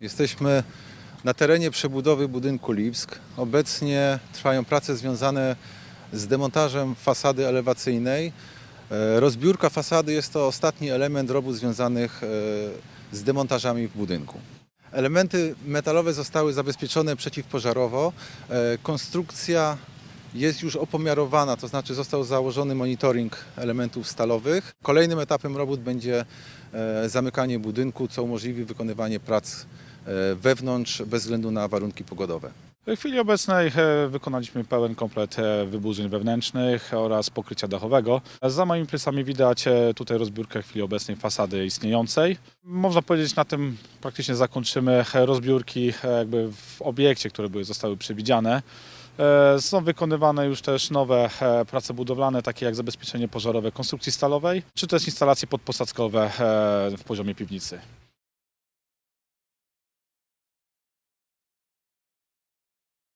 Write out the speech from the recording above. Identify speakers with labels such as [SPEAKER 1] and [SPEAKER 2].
[SPEAKER 1] Jesteśmy na terenie przebudowy budynku Lipsk. Obecnie trwają prace związane z demontażem fasady elewacyjnej. E, Rozbiórka fasady jest to ostatni element robót związanych e, z demontażami w budynku. Elementy metalowe zostały zabezpieczone przeciwpożarowo. E, Konstrukcja jest już opomiarowana, to znaczy został założony monitoring elementów stalowych. Kolejnym etapem robót będzie e, zamykanie budynku, co umożliwi wykonywanie prac wewnątrz bez względu na warunki pogodowe.
[SPEAKER 2] W chwili obecnej e, wykonaliśmy pełen komplet e, wyburzeń wewnętrznych oraz pokrycia dachowego. Za moimi plecami widać e, tutaj rozbiórkę w chwili obecnej fasady istniejącej. Można powiedzieć, na tym praktycznie zakończymy e, rozbiórki e, jakby w obiekcie, które były, zostały przewidziane. E, Są wykonywane już też nowe e, prace budowlane, takie jak zabezpieczenie pożarowe konstrukcji stalowej, czy też instalacje podposadzkowe e, w poziomie piwnicy.